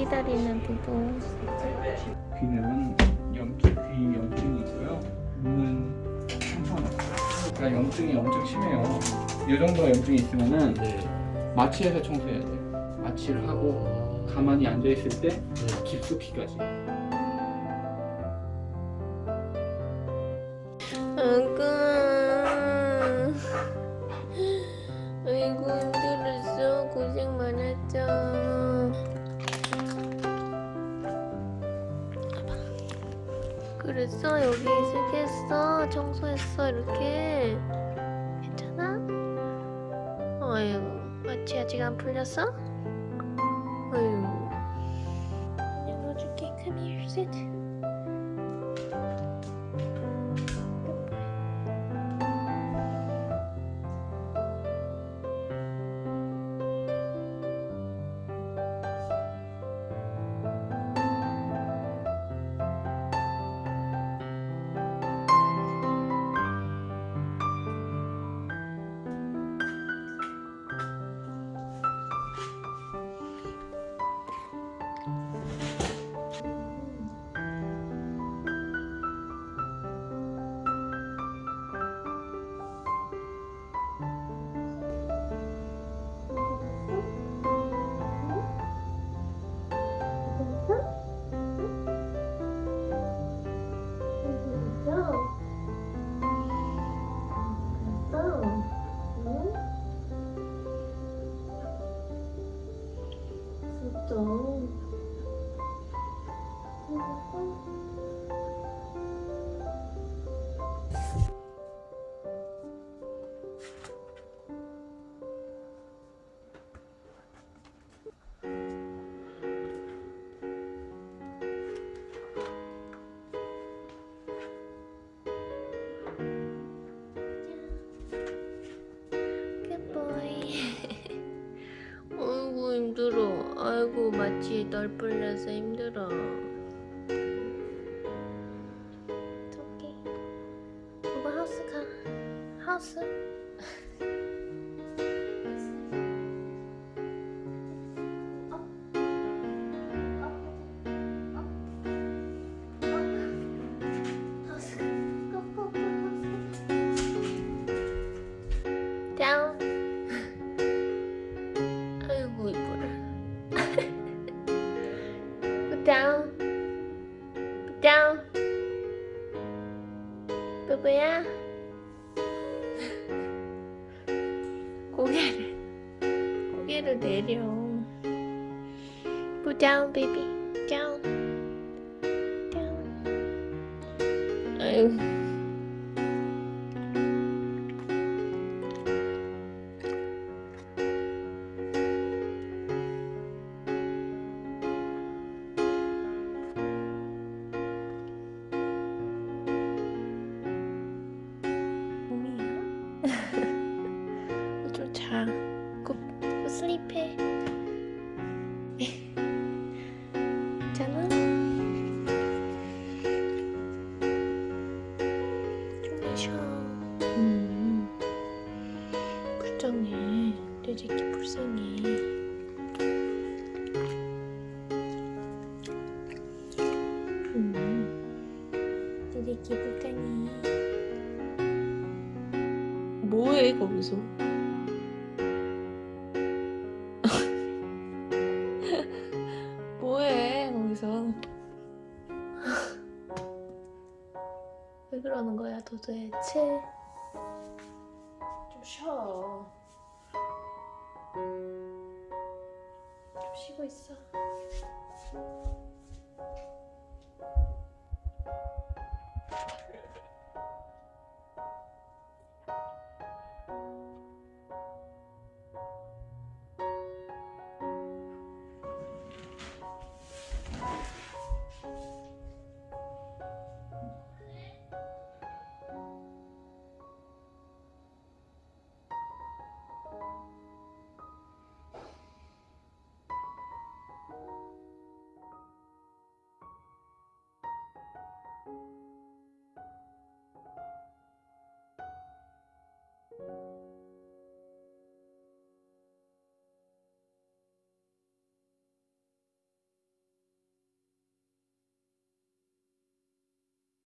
기다리는 부분. 귀는 염증, 귀 염증이 있고요. 눈은 상관없어요. 그러니까 염증이 엄청 심해요. 이 정도 염증이 있으면은 네. 마취해서 청소해야 돼요. 마취를 하고 가만히 앉아 있을 때 네. 깊숙이까지. 그랬어? 여기 있을겠어? 청소했어? 이렇게? 괜찮아? 아이고 마취 아직 안 풀렸어? 아이고 그냥 넣어줄게 Come here, sit voltou. 아이고 마치 널 풀려서 힘들어. 오케이. 오빠 하우스 가. 하우스. 뽀뽀야. 고개를 고개를 내려. Put down, baby. Down. Down. 아이 굿 슬립해. 괜찮아? 좀 마셔. 음. 불쌍해. 내 새끼 불쌍해. 새끼 불쌍해. 뭐해 거기서? 거기서? 왜 그러는 거야 도대체? 좀 쉬어. 좀 쉬고 있어.